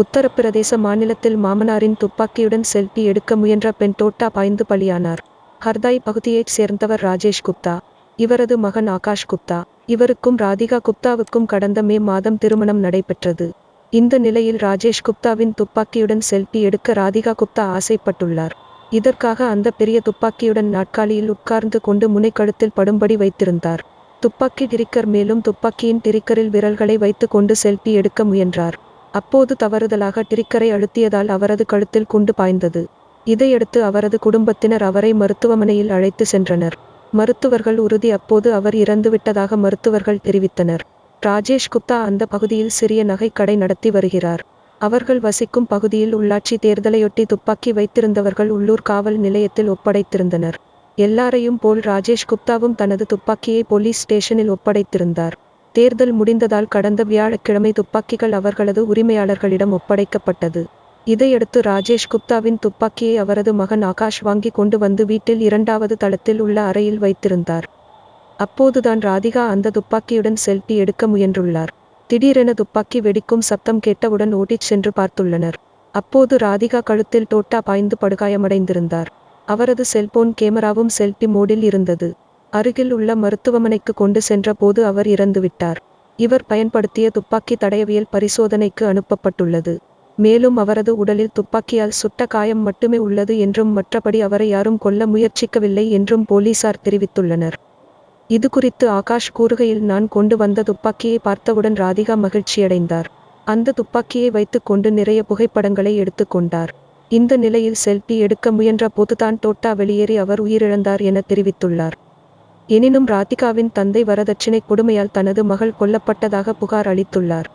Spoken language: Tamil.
உத்தரப்பிரதேச மாநிலத்தில் மாமனாரின் துப்பாக்கியுடன் செல்பி எடுக்க முயன்ற பெண் தோட்டா பாய்ந்து பலியானார். ஹர்தாய் பகுதியைச் சேர்ந்தவர் ராஜேஷ் குப்தா. இவரது மகன் ஆகாஷ் குப்தா. இவருக்கும் ராதிகா குப்தாவுக்கும் கடந்த மே மாதம் திருமணம் நடைபெற்றது. இந்த நிலையில் ராஜேஷ் குப்தாவின் துப்பாக்கியுடன் செல்பி எடுக்க ராதிகா குப்தா ஆசைப்பட்டுள்ளார். இதற்காக அந்த பெரிய துப்பாக்கியுடன் நாட்காலியில் உட்கார்ந்து கொண்டு முனைக்கழுத்தில் படும்படி வைத்திருந்தார். துப்பாக்கி டிரிக்கர் மேலும் துப்பாக்கியின் டிரிக்கரில் விரல்களை வைத்து கொண்டு செல்பி எடுக்க முயன்றார். அப்போது தவறுதலாக டிரிக்கரை அழுத்தியதால் அவரது கழுத்தில் குண்டு பாய்ந்தது. இதையடுத்து அவரது குடும்பத்தினர் அவரை மருத்துவமனையில் அழைத்து சென்றனர். மருத்துவர்கள் உறுதி அப்போது அவர் இறந்துவிட்டதாக மருத்துவர்கள் தெரிவித்தனர். ராஜேஷ் குப்தா அந்த பகுதியில் சிறிய நகைக்கடை நடத்தி வருகிறார். அவர்கள் வசிக்கும் பகுதியில் உள்ளாட்சி தேர்தலையொட்டி துப்பாக்கி வைத்திருந்தவர்கள் உள்ளூர் காவல் நிலையத்தில் ஒப்படைத்திருந்தனர். எல்லாரையும் போல் ராஜேஷ் குப்தாவும் தனது துப்பாக்கியை போலீஸ் ஸ்டேஷனில் ஒப்படைத்திருந்தார். தேர்தல் முடிந்ததால் கடந்த வியாழக்கிழமை துப்பாக்கிகள் அவர்களது உரிமையாளர்களிடம் ஒப்படைக்கப்பட்டது. இதையடுத்து ராஜேஷ் குப்தாவின் துப்பாக்கியை அவரது மகன் ஆகாஷ் வாங்கி கொண்டு வந்து வீட்டில் இரண்டாவது தளத்தில் உள்ள அறையில் வைத்திருந்தார். அப்போதுதான் ராதிகா அந்த துப்பாக்கியுடன் செல்பி எடுக்க முயன்றுள்ளார். திடீரென துப்பாக்கி வெடிக்கும் சத்தம் கேட்டவுடன் ஓடிச் சென்று பார்த்துள்ளனர். அப்போது ராதிகா கழுத்தில் டோட்டா பாய்ந்து படுகாயமடைந்திருந்தார். அவரது செல்போன் கேமராவும் செல்பி மோடில் இருந்தது. அருகில் உள்ள மருத்துவமனைக்கு கொண்டு சென்ற போது அவர் இறந்துவிட்டார். இவர் பயன்படுத்திய துப்பாக்கி தடயவியல் பரிசோதனைக்கு அனுப்பப்பட்டுள்ளது. மேலும் அவரது உடலில் துப்பாக்கியால் சுட்ட காயம் மட்டுமே உள்ளது என்றும் மற்றபடி அவரை யாரும் கொல்ல முயற்சிக்கவில்லை என்றும் போலீசார் தெரிவித்துள்ளனர். இது குறித்து ஆகாஷ் கூறுகையில் நான் கொண்டு வந்த துப்பாக்கியை பார்த்தவுடன் ராதிகா மகிழ்ச்சியடைந்தார். அந்த துப்பாக்கியை வைத்துக்கொண்டு நிறைய புகைப்படங்களை எடுத்துக்கொண்டார் இந்த நிலையில் செல்பி எடுக்க முயன்ற போதுதான் டோட்டா வெளியேறி அவர் உயிரிழந்தார் என தெரிவித்துள்ளார். எனினும் ராதிகாவின் தந்தை வரதட்சணை கொடுமையால் தனது மகள் கொல்லப்பட்டதாக புகார் அளித்துள்ளார்.